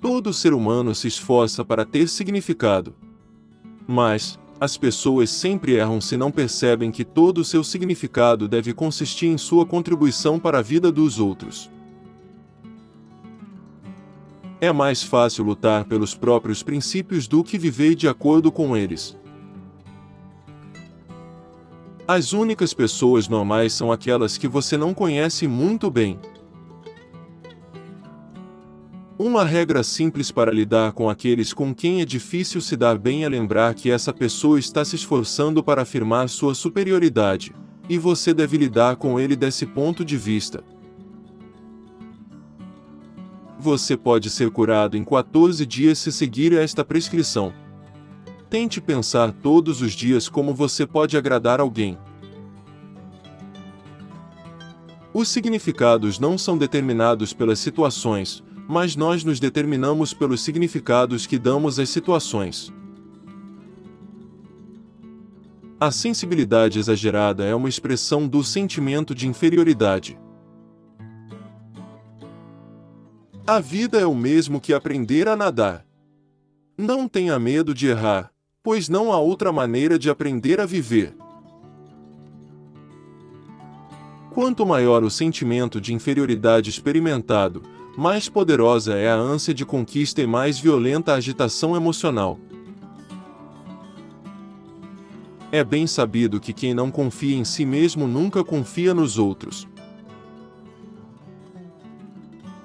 Todo ser humano se esforça para ter significado. Mas, as pessoas sempre erram se não percebem que todo o seu significado deve consistir em sua contribuição para a vida dos outros. É mais fácil lutar pelos próprios princípios do que viver de acordo com eles. As únicas pessoas normais são aquelas que você não conhece muito bem. Uma regra simples para lidar com aqueles com quem é difícil se dar bem é lembrar que essa pessoa está se esforçando para afirmar sua superioridade, e você deve lidar com ele desse ponto de vista. Você pode ser curado em 14 dias se seguir esta prescrição. Tente pensar todos os dias como você pode agradar alguém. Os significados não são determinados pelas situações, mas nós nos determinamos pelos significados que damos às situações. A sensibilidade exagerada é uma expressão do sentimento de inferioridade. A vida é o mesmo que aprender a nadar. Não tenha medo de errar, pois não há outra maneira de aprender a viver. Quanto maior o sentimento de inferioridade experimentado, mais poderosa é a ânsia de conquista e mais violenta a agitação emocional. É bem sabido que quem não confia em si mesmo nunca confia nos outros.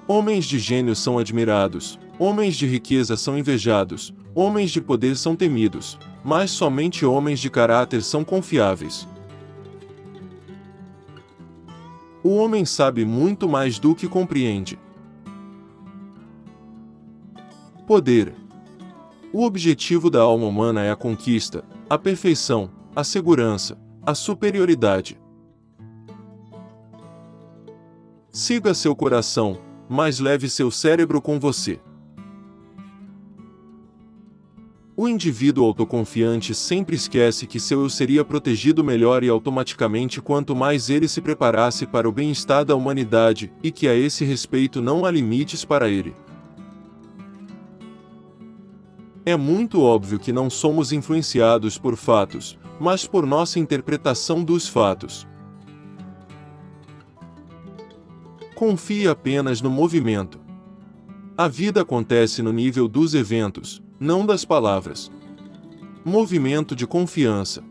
Homens de gênio são admirados, homens de riqueza são invejados, homens de poder são temidos, mas somente homens de caráter são confiáveis. O homem sabe muito mais do que compreende. Poder. O objetivo da alma humana é a conquista, a perfeição, a segurança, a superioridade. Siga seu coração, mas leve seu cérebro com você. O indivíduo autoconfiante sempre esquece que seu eu seria protegido melhor e automaticamente quanto mais ele se preparasse para o bem-estar da humanidade, e que a esse respeito não há limites para ele. É muito óbvio que não somos influenciados por fatos, mas por nossa interpretação dos fatos. Confie apenas no movimento. A vida acontece no nível dos eventos, não das palavras. Movimento de confiança.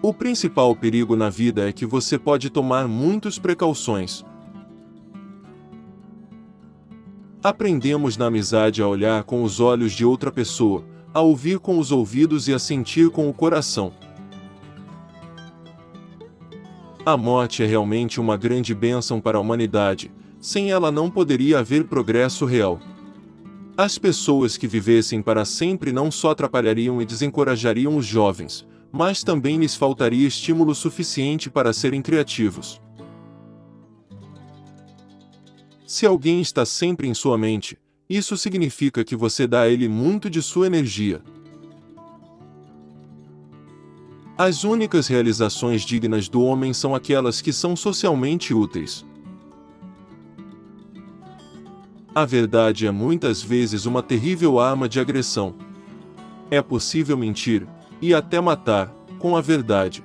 O principal perigo na vida é que você pode tomar muitas precauções, Aprendemos na amizade a olhar com os olhos de outra pessoa, a ouvir com os ouvidos e a sentir com o coração. A morte é realmente uma grande bênção para a humanidade, sem ela não poderia haver progresso real. As pessoas que vivessem para sempre não só atrapalhariam e desencorajariam os jovens, mas também lhes faltaria estímulo suficiente para serem criativos. Se alguém está sempre em sua mente, isso significa que você dá a ele muito de sua energia. As únicas realizações dignas do homem são aquelas que são socialmente úteis. A verdade é muitas vezes uma terrível arma de agressão. É possível mentir, e até matar, com a verdade.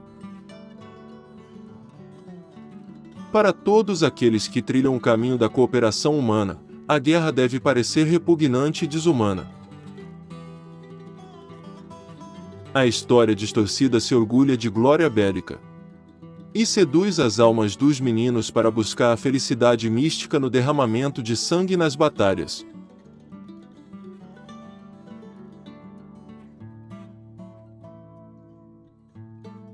Para todos aqueles que trilham o caminho da cooperação humana, a guerra deve parecer repugnante e desumana. A história distorcida se orgulha de glória bélica. E seduz as almas dos meninos para buscar a felicidade mística no derramamento de sangue nas batalhas.